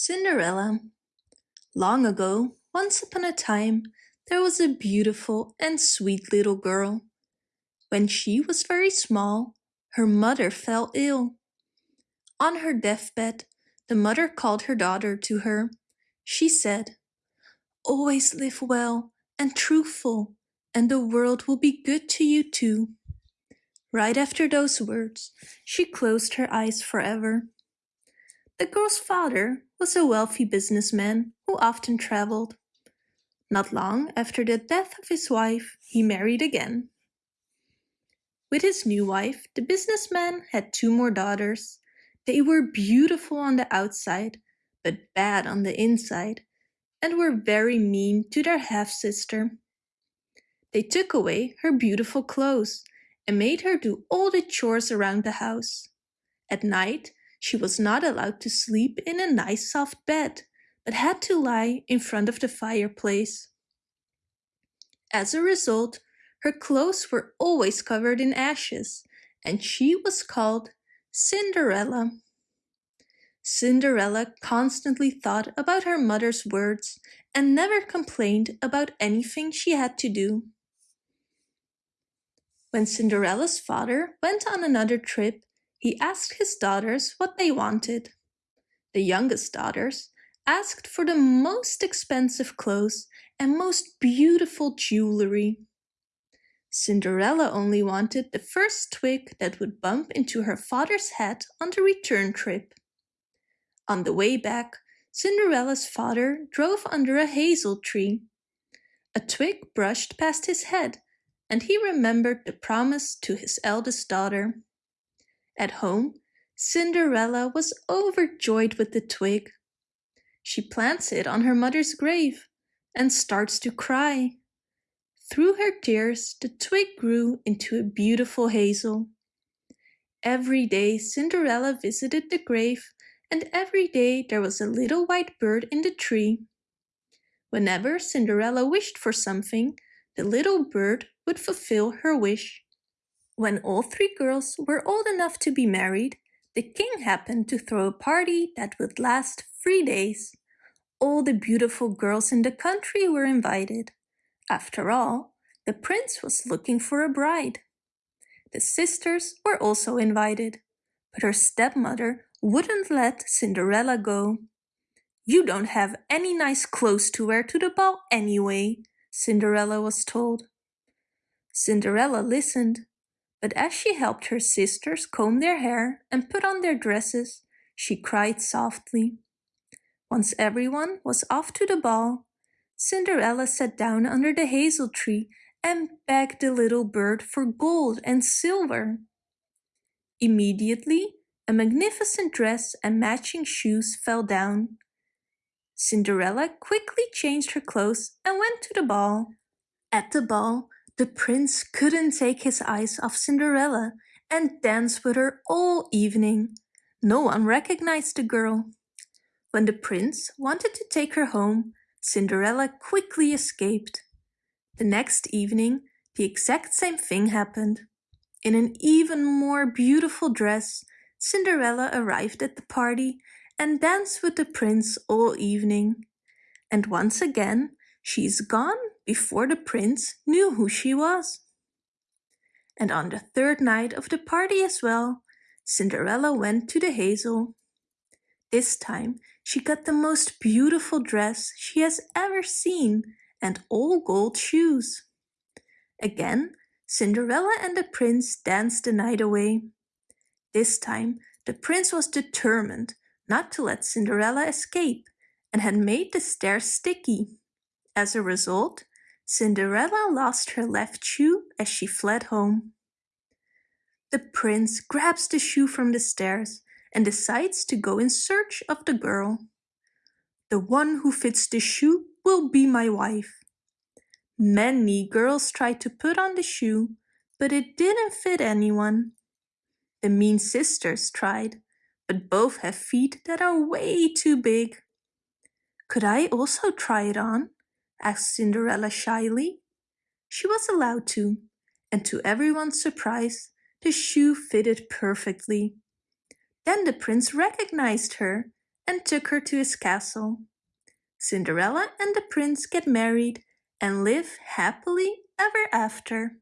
Cinderella Long ago, once upon a time, there was a beautiful and sweet little girl. When she was very small, her mother fell ill. On her deathbed, the mother called her daughter to her. She said, Always live well and truthful, and the world will be good to you too. Right after those words, she closed her eyes forever. The girl's father was a wealthy businessman who often traveled. Not long after the death of his wife, he married again. With his new wife, the businessman had two more daughters. They were beautiful on the outside, but bad on the inside, and were very mean to their half-sister. They took away her beautiful clothes and made her do all the chores around the house. At night, she was not allowed to sleep in a nice soft bed, but had to lie in front of the fireplace. As a result, her clothes were always covered in ashes, and she was called Cinderella. Cinderella constantly thought about her mother's words and never complained about anything she had to do. When Cinderella's father went on another trip, he asked his daughters what they wanted. The youngest daughters asked for the most expensive clothes and most beautiful jewelry. Cinderella only wanted the first twig that would bump into her father's head on the return trip. On the way back, Cinderella's father drove under a hazel tree. A twig brushed past his head and he remembered the promise to his eldest daughter. At home, Cinderella was overjoyed with the twig. She plants it on her mother's grave and starts to cry. Through her tears, the twig grew into a beautiful hazel. Every day Cinderella visited the grave and every day there was a little white bird in the tree. Whenever Cinderella wished for something, the little bird would fulfill her wish. When all three girls were old enough to be married, the king happened to throw a party that would last three days. All the beautiful girls in the country were invited. After all, the prince was looking for a bride. The sisters were also invited, but her stepmother wouldn't let Cinderella go. You don't have any nice clothes to wear to the ball anyway, Cinderella was told. Cinderella listened, but as she helped her sisters comb their hair and put on their dresses, she cried softly. Once everyone was off to the ball, Cinderella sat down under the hazel tree and begged the little bird for gold and silver. Immediately, a magnificent dress and matching shoes fell down. Cinderella quickly changed her clothes and went to the ball. At the ball, the prince couldn't take his eyes off Cinderella and danced with her all evening. No one recognized the girl. When the prince wanted to take her home, Cinderella quickly escaped. The next evening, the exact same thing happened. In an even more beautiful dress, Cinderella arrived at the party and danced with the prince all evening. And once again, she's gone before the prince knew who she was. And on the third night of the party as well, Cinderella went to the hazel. This time she got the most beautiful dress she has ever seen and all gold shoes. Again, Cinderella and the prince danced the night away. This time, the prince was determined not to let Cinderella escape and had made the stairs sticky. As a result, Cinderella lost her left shoe as she fled home. The prince grabs the shoe from the stairs and decides to go in search of the girl. The one who fits the shoe will be my wife. Many girls tried to put on the shoe, but it didn't fit anyone. The mean sisters tried, but both have feet that are way too big. Could I also try it on? Asked Cinderella shyly. She was allowed to, and to everyone's surprise, the shoe fitted perfectly. Then the prince recognized her and took her to his castle. Cinderella and the prince get married and live happily ever after.